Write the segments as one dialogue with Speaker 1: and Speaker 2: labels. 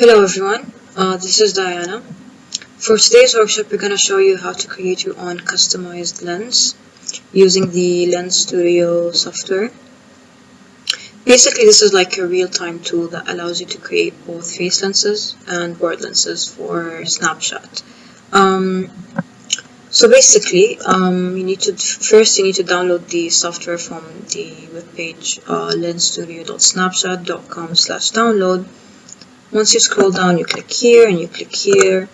Speaker 1: Hello everyone, uh, this is Diana. For today's workshop we're going to show you how to create your own customized lens using the Lens Studio software. Basically this is like a real-time tool that allows you to create both face lenses and world lenses for Snapshot. Um, so basically um, you need to first you need to download the software from the webpage uh, lensstudio.snapshot.com slash download once you scroll down, you click here and you click here.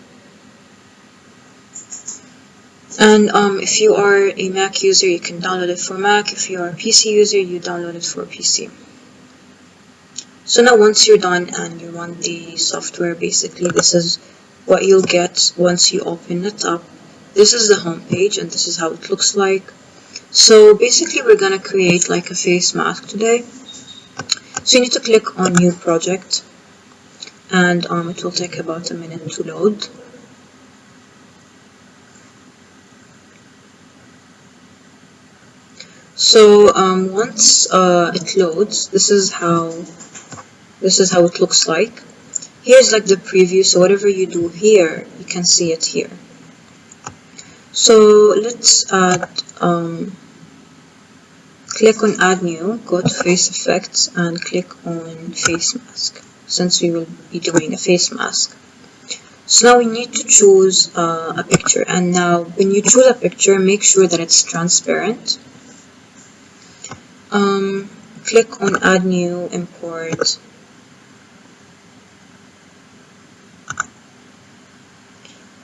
Speaker 1: And um, if you are a Mac user, you can download it for Mac. If you are a PC user, you download it for PC. So now once you're done and you run the software, basically this is what you'll get once you open it up. This is the home page and this is how it looks like. So basically we're going to create like a face mask today. So you need to click on new project and um, it will take about a minute to load. So um, once uh, it loads, this is how this is how it looks like. Here's like the preview, so whatever you do here, you can see it here. So let's add, um, click on add new, go to face effects and click on face mask since we will be doing a face mask. So now we need to choose uh, a picture and now when you choose a picture make sure that it's transparent. Um, click on add new import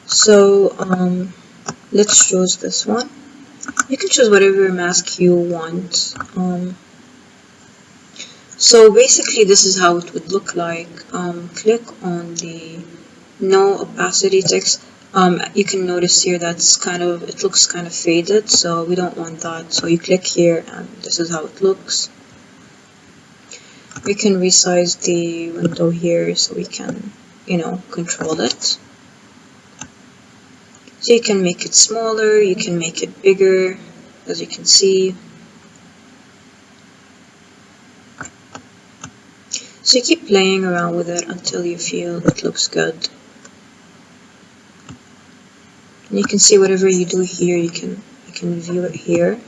Speaker 1: so um, let's choose this one you can choose whatever mask you want um, so basically this is how it would look like. Um, click on the no opacity text. Um, you can notice here that's kind of, it looks kind of faded, so we don't want that. So you click here and this is how it looks. We can resize the window here so we can, you know, control it. So you can make it smaller, you can make it bigger, as you can see. So you keep playing around with it until you feel it looks good. And you can see whatever you do here, you can you can view it here.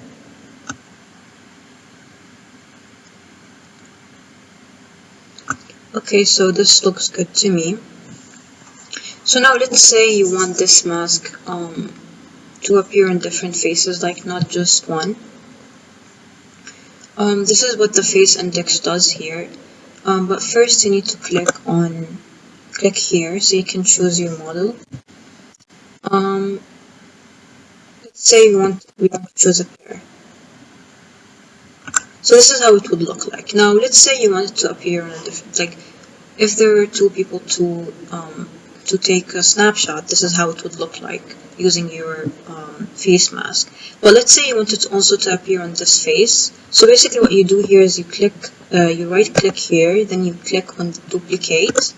Speaker 1: Okay, so this looks good to me. So now let's say you want this mask um, to appear in different faces, like not just one. Um, this is what the face index does here. Um, but first you need to click on click here so you can choose your model. Um, let's say you want we want to choose a pair. So this is how it would look like. Now let's say you want it to appear on a different like if there are two people to um, to take a snapshot, this is how it would look like using your um, face mask. But let's say you want it also to appear on this face. So basically what you do here is you click, uh, you right click here, then you click on duplicate.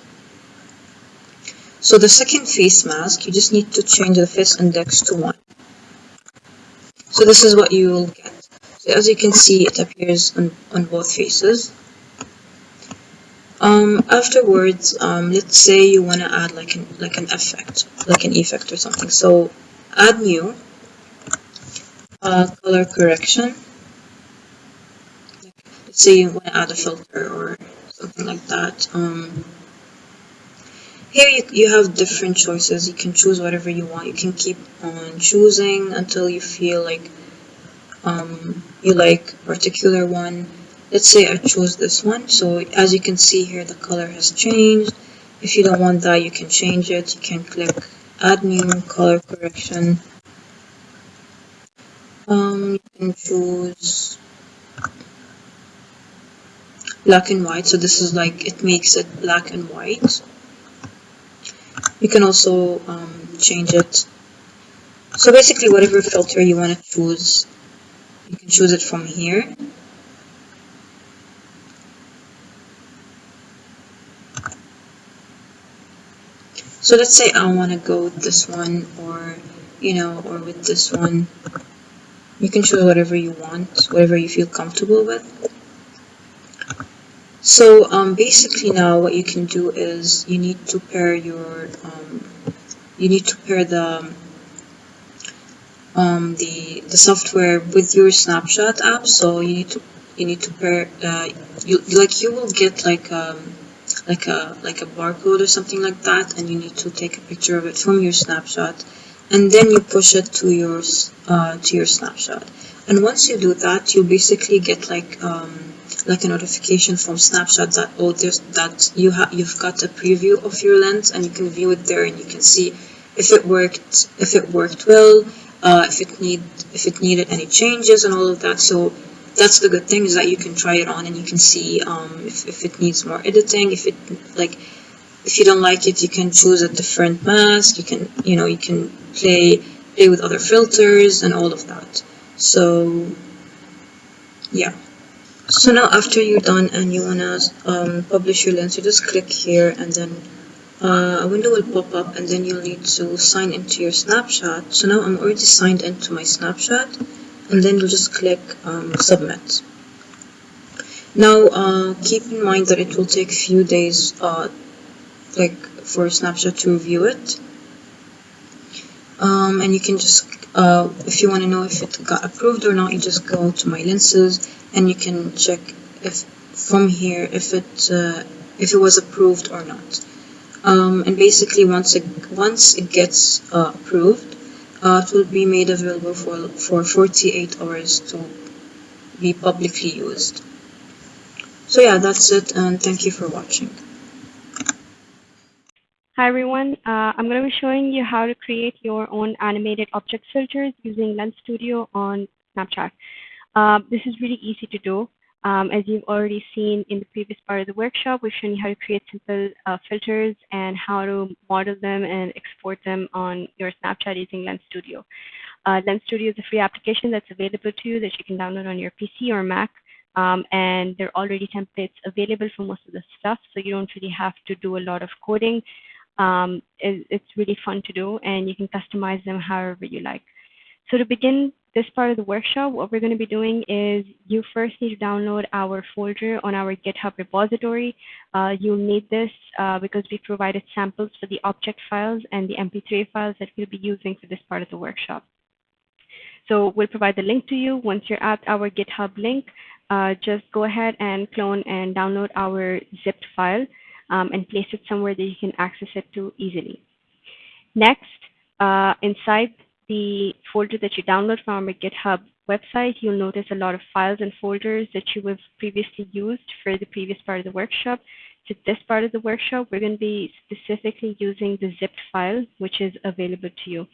Speaker 1: So the second face mask, you just need to change the face index to 1. So this is what you will get. So as you can see, it appears on, on both faces. Um, afterwards, um, let's say you want to add like an like an effect, like an effect or something. So add new uh, color correction. Let's say you want to add a filter or something like that. Um, here you, you have different choices. You can choose whatever you want. You can keep on choosing until you feel like um, you like particular one let's say I choose this one. So as you can see here the color has changed. If you don't want that you can change it. You can click add new color correction. Um, you can choose black and white. So this is like it makes it black and white. You can also um, change it. So basically whatever filter you want to choose you can choose it from here So let's say I want to go with this one or, you know, or with this one. You can choose whatever you want, whatever you feel comfortable with. So um, basically now what you can do is you need to pair your um, you need to pair the um, the the software with your snapshot app so you need to you need to pair uh, you like you will get like um like a like a barcode or something like that and you need to take a picture of it from your snapshot and then you push it to your uh, to your snapshot. And once you do that you basically get like um, like a notification from snapshot that oh there's that you have you've got a preview of your lens and you can view it there and you can see if it worked if it worked well uh, if it need if it needed any changes and all of that. So that's the good thing is that you can try it on and you can see um, if, if it needs more editing if it like if you don't like it you can choose a different mask you can you know you can play play with other filters and all of that. So yeah. So now after you're done and you wanna um, publish your lens you just click here and then uh, a window will pop up and then you'll need to sign into your snapshot so now I'm already signed into my snapshot and then you'll just click um, submit. Now uh, keep in mind that it will take a few days uh, like for snapshot to review it. Um, and you can just uh, if you want to know if it got approved or not you just go to my lenses and you can check if from here if it uh, if it was approved or not. Um, and basically once it once it gets uh, approved uh, it will be made available for for 48 hours to be publicly used so yeah that's it and thank you for watching
Speaker 2: Hi everyone, uh, I'm going to be showing you how to create your own animated object filters using Lens Studio on Snapchat. Uh, this is really easy to do. Um, as you've already seen in the previous part of the workshop, we've shown you how to create simple uh, filters and how to model them and export them on your Snapchat using Lens Studio. Uh, Lens Studio is a free application that's available to you that you can download on your PC or Mac. Um, and there are already templates available for most of the stuff, so you don't really have to do a lot of coding. Um, it, it's really fun to do, and you can customize them however you like. So to begin this part of the workshop, what we're going to be doing is you first need to download our folder on our GitHub repository. Uh, you'll need this uh, because we provided samples for the object files and the MP3 files that we'll be using for this part of the workshop. So we'll provide the link to you. Once you're at our GitHub link, uh, just go ahead and clone and download our zipped file um, and place it somewhere that you can access it to easily. Next, uh, inside the folder that you download from our GitHub website, you'll notice a lot of files and folders that you have previously used for the previous part of the workshop. To this part of the workshop, we're going to be specifically using the zipped file, which is available to you.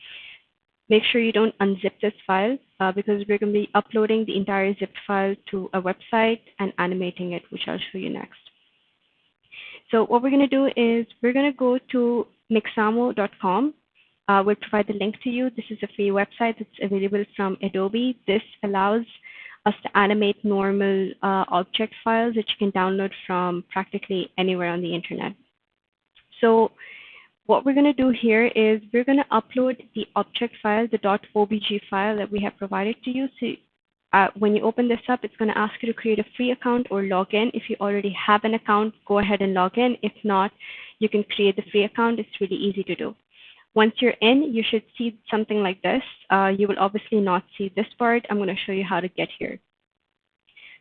Speaker 2: Make sure you don't unzip this file uh, because we're going to be uploading the entire zipped file to a website and animating it, which I'll show you next. So what we're going to do is we're going to go to mixamo.com uh, we'll provide the link to you. This is a free website that's available from Adobe. This allows us to animate normal uh, object files that you can download from practically anywhere on the internet. So what we're going to do here is we're going to upload the object file, the .obj file that we have provided to you. So uh, when you open this up, it's going to ask you to create a free account or log in. If you already have an account, go ahead and log in. If not, you can create the free account. It's really easy to do. Once you're in, you should see something like this. Uh, you will obviously not see this part. I'm going to show you how to get here.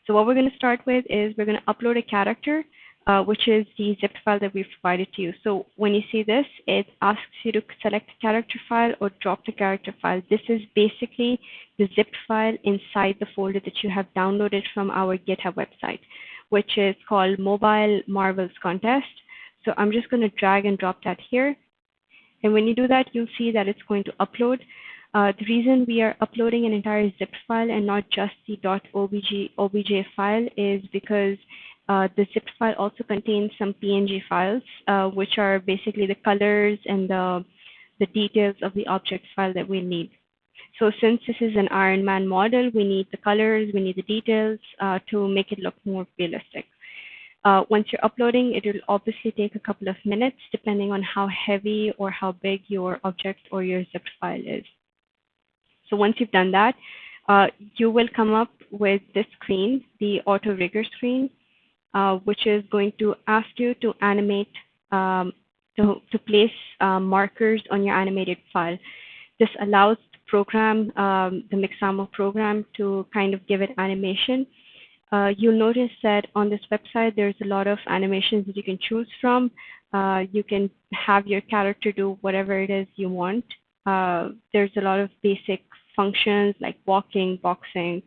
Speaker 2: So what we're going to start with is we're going to upload a character, uh, which is the zip file that we've provided to you. So when you see this, it asks you to select the character file or drop the character file. This is basically the zip file inside the folder that you have downloaded from our GitHub website, which is called Mobile Marvels Contest. So I'm just going to drag and drop that here. And when you do that, you'll see that it's going to upload. Uh, the reason we are uploading an entire zip file and not just the .obj obj file is because uh, the zip file also contains some PNG files, uh, which are basically the colors and the, the details of the object file that we need. So since this is an Iron Man model, we need the colors, we need the details uh, to make it look more realistic. Uh, once you're uploading, it will obviously take a couple of minutes depending on how heavy or how big your object or your zip file is. So once you've done that, uh, you will come up with this screen, the auto rigger screen. uh, which is going to ask you to animate, um, to, to place uh, markers on your animated file. This allows the program, um, the Mixamo program, to kind of give it animation. Uh, you'll notice that on this website, there's a lot of animations that you can choose from. Uh, you can have your character do whatever it is you want. Uh, there's a lot of basic functions like walking, boxing,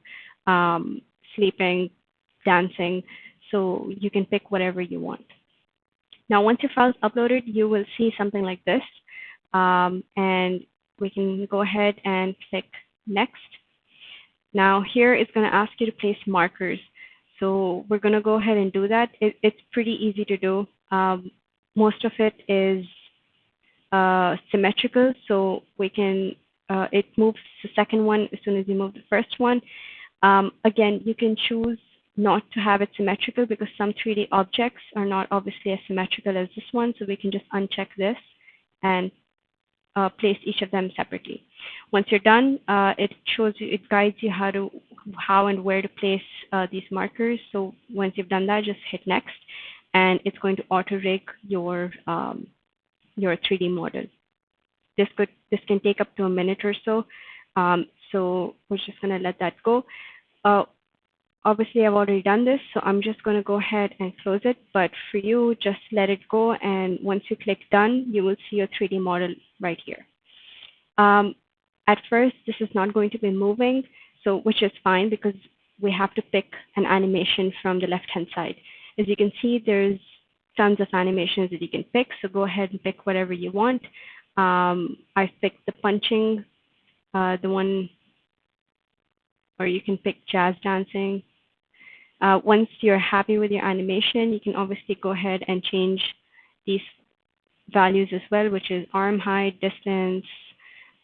Speaker 2: um, sleeping, dancing. So you can pick whatever you want. Now, once your file is uploaded, you will see something like this. Um, and we can go ahead and click next. Now here it's going to ask you to place markers. So we're going to go ahead and do that. It, it's pretty easy to do. Um, most of it is uh, symmetrical, so we can, uh, it moves the second one as soon as you move the first one. Um, again, you can choose not to have it symmetrical because some 3D objects are not obviously as symmetrical as this one, so we can just uncheck this and uh, place each of them separately. Once you're done, uh, it shows you, it guides you how to, how and where to place uh, these markers. So once you've done that, just hit next, and it's going to auto rig your um, your 3D model. This could this can take up to a minute or so. Um, so we're just going to let that go. Obviously, I've already done this, so I'm just going to go ahead and close it. But for you, just let it go. And once you click done, you will see your 3D model right here. Um, at first, this is not going to be moving, so which is fine because we have to pick an animation from the left-hand side. As you can see, there's tons of animations that you can pick, so go ahead and pick whatever you want. Um, I've picked the punching, uh, the one, or you can pick jazz dancing. Uh, once you're happy with your animation, you can obviously go ahead and change these values as well, which is arm height, distance,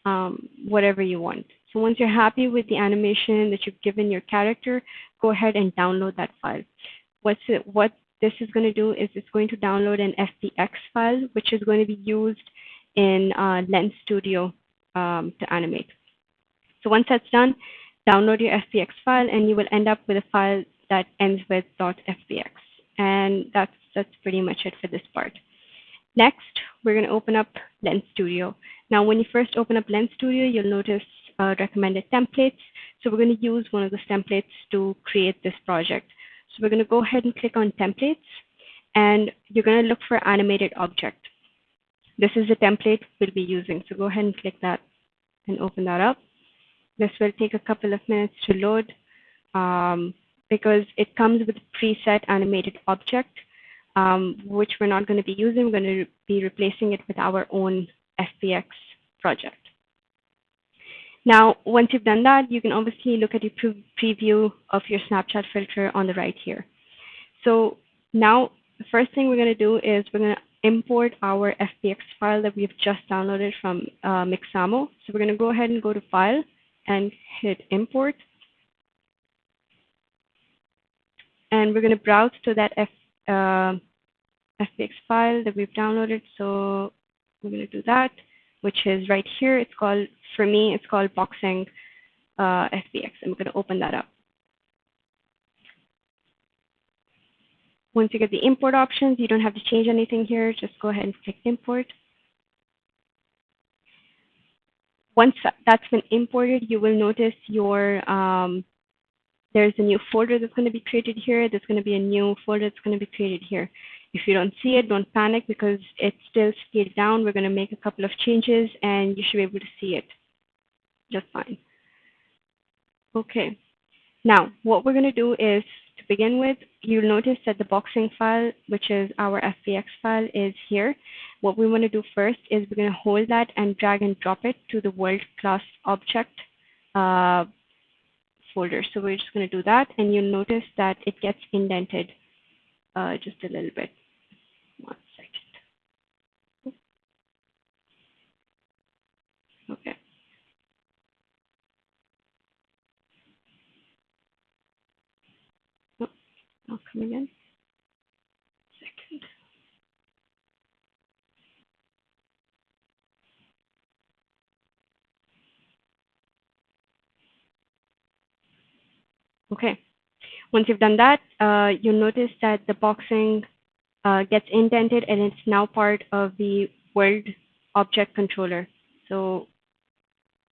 Speaker 2: um, whatever you want. So once you're happy with the animation that you've given your character, go ahead and download that file. What's it, what this is going to do is it's going to download an FBX file, which is going to be used in uh, Lens Studio um, to animate. So once that's done, download your FBX file, and you will end up with a file that ends with .fbx. And that's, that's pretty much it for this part. Next, we're going to open up Lens Studio. Now, when you first open up Lens Studio, you'll notice uh, recommended templates. So we're going to use one of those templates to create this project. So we're going to go ahead and click on templates, and you're going to look for animated object. This is the template we'll be using. So go ahead and click that and open that up. This will take a couple of minutes to load um, because it comes with preset animated object, um, which we're not going to be using. We're going to be replacing it with our own FBX project. Now, once you've done that, you can obviously look at your pre preview of your Snapchat filter on the right here. So now the first thing we're going to do is we're going to import our FBX file that we've just downloaded from uh, Mixamo. So we're going to go ahead and go to File and hit Import. And we're going to browse to that F, uh, FBX file that we've downloaded. So we're going to do that, which is right here. It's called, for me, it's called Boxing uh, FBX. I'm going to open that up. Once you get the import options, you don't have to change anything here. Just go ahead and click import. Once that's been imported, you will notice your um, there's a new folder that's going to be created here. There's going to be a new folder that's going to be created here. If you don't see it, don't panic because it's still scaled down. We're going to make a couple of changes and you should be able to see it just fine. Okay. Now, what we're going to do is to begin with, you'll notice that the boxing file, which is our FBX file, is here. What we want to do first is we're going to hold that and drag and drop it to the world class object uh, folder. So we're just going to do that, and you'll notice that it gets indented uh, just a little bit. One second. Okay. Oh, I'll come again. Second. Okay. Once you've done that, uh, you'll notice that the boxing uh, gets indented and it's now part of the world object controller. So,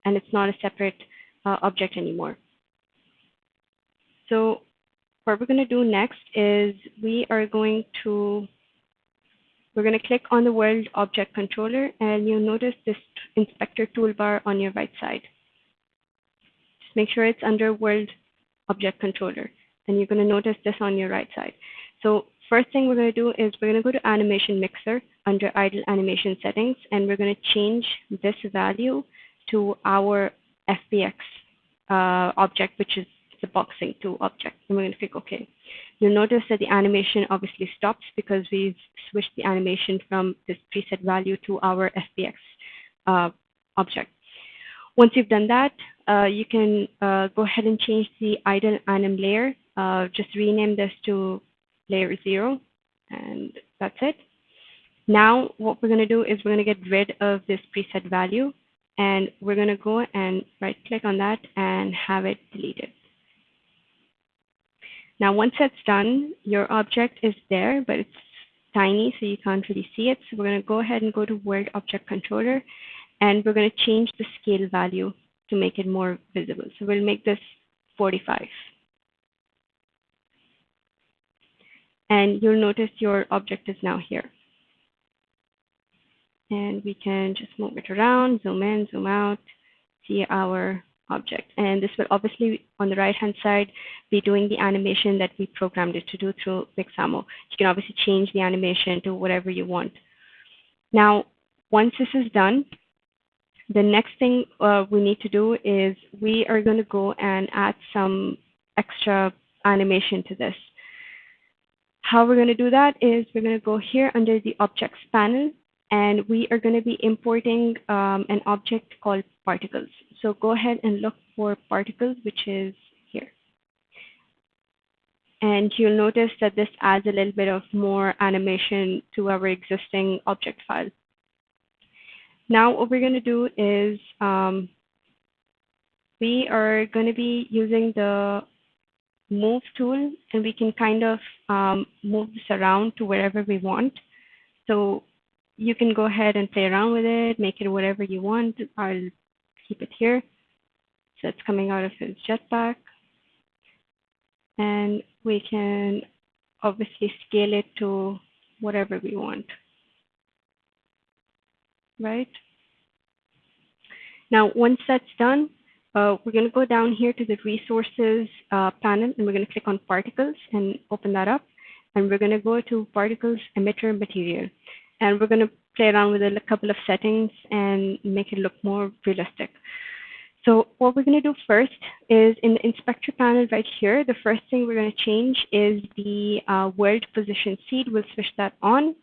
Speaker 2: and it's not a separate uh, object anymore. So what we're going to do next is we are going to we're going to click on the World Object Controller, and you'll notice this inspector toolbar on your right side. Just make sure it's under World Object Controller, and you're going to notice this on your right side. So first thing we're going to do is we're going to go to Animation Mixer under Idle Animation Settings, and we're going to change this value to our FBX uh, object, which is the boxing 2 object. And we're going to click OK. You'll notice that the animation obviously stops because we've switched the animation from this preset value to our FBX uh, object. Once you've done that, you can uh, go ahead and change the idle anim layer. Uh, just rename this to layer 0, and that's it. Now, what we're going to do is we're going to get rid of this preset value, and we're going to go and right-click on that and have it deleted. Now, once that's done, your object is there, but it's tiny, so you can't really see it. So we're going to go ahead and go to World Object Controller, and we're going to change the scale value to make it more visible. So we'll make this 45. And you'll notice your object is now here. And we can just move it around, zoom in, zoom out, see our object. And this will obviously, on the right-hand side, be doing the animation that we programmed it to do through Mixamo. You can obviously change the animation to whatever you want. Now, once this is done, the next thing uh, we need to do is we are going to go and add some extra animation to this. How we're going to do that is we're going to go here under the Objects panel, and we are going to be importing um, an object called particles. So go ahead and look for particles, which is here. And you'll notice that this adds a little bit of more animation to our existing object file. Now what we're going to do is um, we are going to be using the move tool and we can kind of um, move this around to wherever we want. So you can go ahead and play around with it, make it whatever you want. I'll keep it here. So it's coming out of his jetpack. And we can obviously scale it to whatever we want. Right? Now, once that's done, uh, we're going to go down here to the resources uh, panel and we're going to click on particles and open that up. And we're going to go to particles emitter material. And we're going to play around with a couple of settings and make it look more realistic. So what we're going to do first is in the inspector panel right here, the first thing we're going to change is the uh, world position seed. We'll switch that on.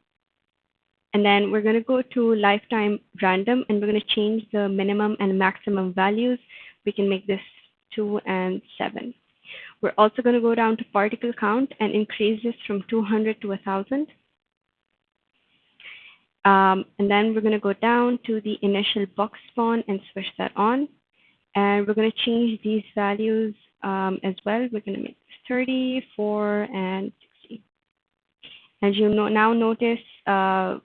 Speaker 2: And then we're going to go to lifetime random and we're going to change the minimum and maximum values. We can make this 2 and 7. We're also going to go down to particle count and increase this from 200 to 1,000. Um, and then we're going to go down to the initial box spawn and switch that on. And we're going to change these values um, as well. We're going to make this 30, 4, and 60. As you know, now notice, uh,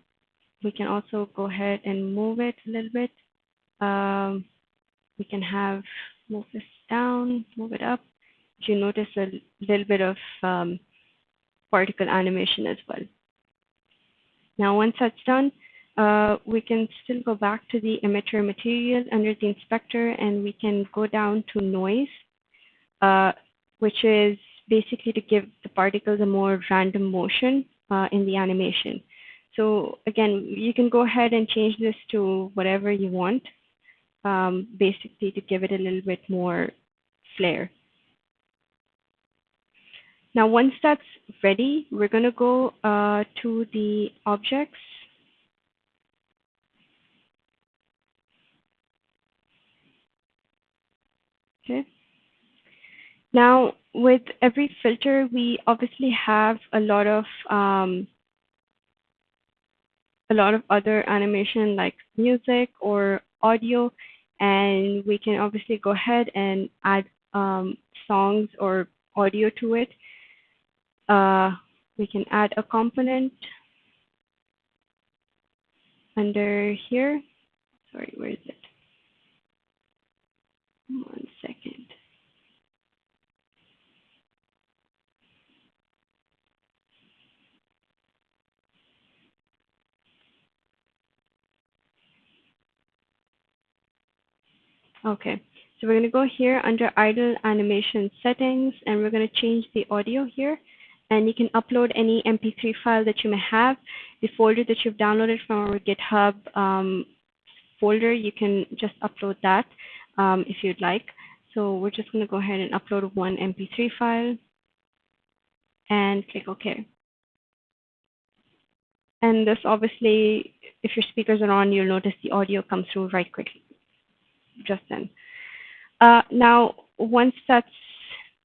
Speaker 2: we can also go ahead and move it a little bit. Um, we can have move this down, move it up. You notice a little bit of um, particle animation as well. Now, once that's done, uh, we can still go back to the emitter material under the inspector and we can go down to noise, uh, which is basically to give the particles a more random motion uh, in the animation. So again, you can go ahead and change this to whatever you want, um, basically to give it a little bit more flair. Now, once that's ready, we're going to go uh, to the objects. Okay. Now, with every filter, we obviously have a lot of um, a lot of other animation like music or audio, and we can obviously go ahead and add um, songs or audio to it. Uh, we can add a component under here. Sorry, where is it? One second. Okay, so we're going to go here under idle animation settings and we're going to change the audio here. And you can upload any MP3 file that you may have. The folder that you've downloaded from our GitHub um, folder, you can just upload that um, if you'd like. So we're just going to go ahead and upload one MP3 file and click OK. And this obviously, if your speakers are on, you'll notice the audio comes through right quickly just then. Uh, now, once that's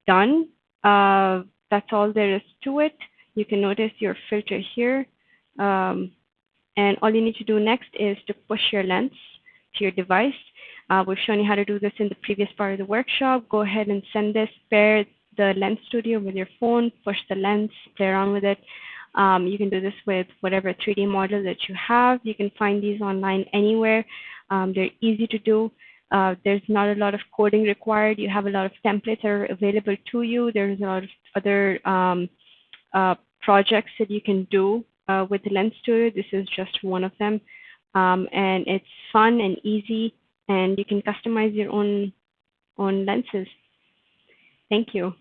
Speaker 2: done, uh, that's all there is to it. You can notice your filter here. Um, and all you need to do next is to push your lens to your device. Uh, we've shown you how to do this in the previous part of the workshop. Go ahead and send this, pair the Lens Studio with your phone, push the lens, play around with it. Um, you can do this with whatever 3D model that you have. You can find these online anywhere. Um, they're easy to do. Uh, there's not a lot of coding required. You have a lot of templates that are available to you. There's a lot of other um, uh, projects that you can do uh, with Lens Studio. This is just one of them. Um, and it's fun and easy, and you can customize your own, own lenses. Thank you.